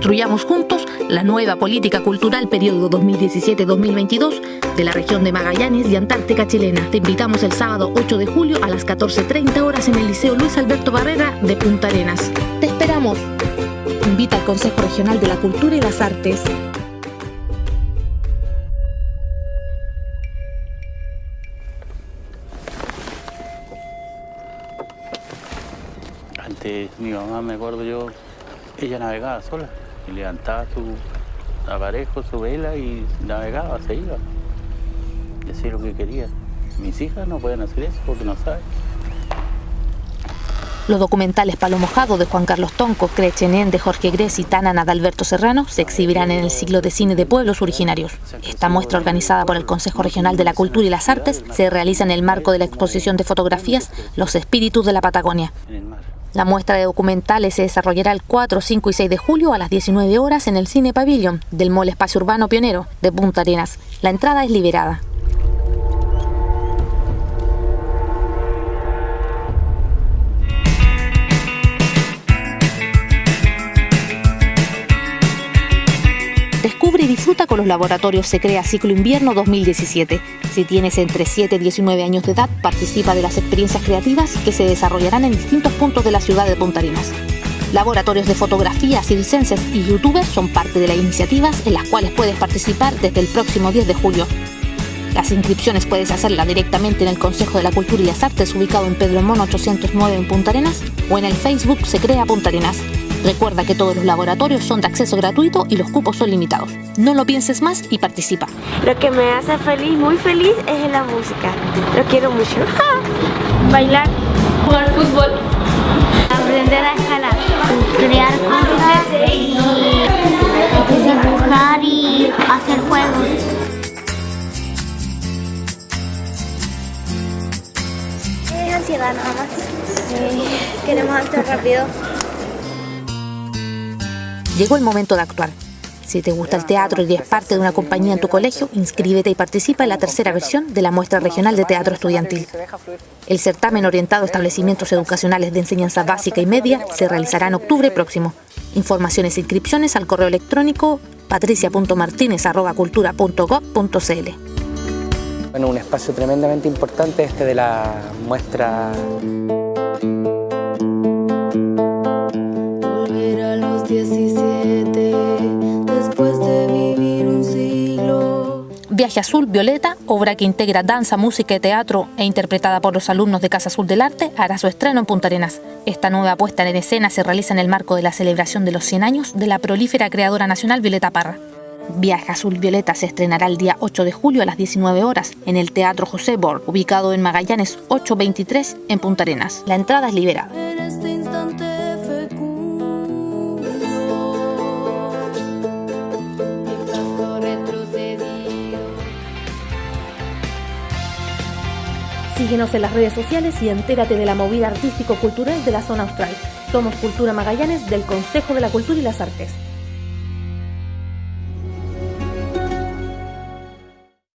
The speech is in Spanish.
Construyamos juntos la nueva política cultural periodo 2017-2022 de la región de Magallanes y Antártica chilena. Te invitamos el sábado 8 de julio a las 14.30 horas en el Liceo Luis Alberto Barrera de Punta Arenas. Te esperamos. Invita al Consejo Regional de la Cultura y las Artes. Antes mi mamá, me acuerdo yo, ella navegaba sola levantaba su aparejo, su vela y navegaba, se iba. Y hacía lo que quería. Mis hijas no pueden hacer eso porque no saben. Los documentales Palo Mojado de Juan Carlos Tonco, Crechenén de Jorge Gres y Tanana de Alberto Serrano se exhibirán en el ciclo de cine de pueblos originarios. Esta muestra organizada por el Consejo Regional de la Cultura y las Artes se realiza en el marco de la exposición de fotografías Los Espíritus de la Patagonia. La muestra de documentales se desarrollará el 4, 5 y 6 de julio a las 19 horas en el Cine Pavilion del Mall Espacio Urbano Pionero de Punta Arenas. La entrada es liberada. Descubre y disfruta con los laboratorios Se Crea Ciclo Invierno 2017. Si tienes entre 7 y 19 años de edad, participa de las experiencias creativas que se desarrollarán en distintos puntos de la ciudad de Punta Arenas. Laboratorios de fotografía, circenses y youtubers son parte de las iniciativas en las cuales puedes participar desde el próximo 10 de julio. Las inscripciones puedes hacerlas directamente en el Consejo de la Cultura y las Artes ubicado en Pedro Mono 809 en Punta Arenas o en el Facebook Se Crea Punta Arenas. Recuerda que todos los laboratorios son de acceso gratuito y los cupos son limitados. No lo pienses más y participa. Lo que me hace feliz, muy feliz, es la música. Lo quiero mucho. Bailar, jugar fútbol, aprender a escalar, crear cosas y dibujar y hacer juegos. Es ansiedad nada más. Queremos actuar rápido. Llegó el momento de actuar. Si te gusta el teatro y eres parte de una compañía en tu colegio, inscríbete y participa en la tercera versión de la muestra regional de teatro estudiantil. El certamen orientado a establecimientos educacionales de enseñanza básica y media se realizará en octubre próximo. Informaciones e inscripciones al correo electrónico patricia.martinez.cultura.gov.cl. Bueno, un espacio tremendamente importante este de la muestra Viaje Azul Violeta, obra que integra danza, música y teatro e interpretada por los alumnos de Casa Azul del Arte, hará su estreno en Punta Arenas. Esta nueva puesta en escena se realiza en el marco de la celebración de los 100 años de la prolífera creadora nacional Violeta Parra. Viaje Azul Violeta se estrenará el día 8 de julio a las 19 horas en el Teatro José Borg, ubicado en Magallanes 823 en Punta Arenas. La entrada es liberada. Síguenos en las redes sociales y entérate de la movida artístico-cultural de la zona austral. Somos Cultura Magallanes del Consejo de la Cultura y las Artes.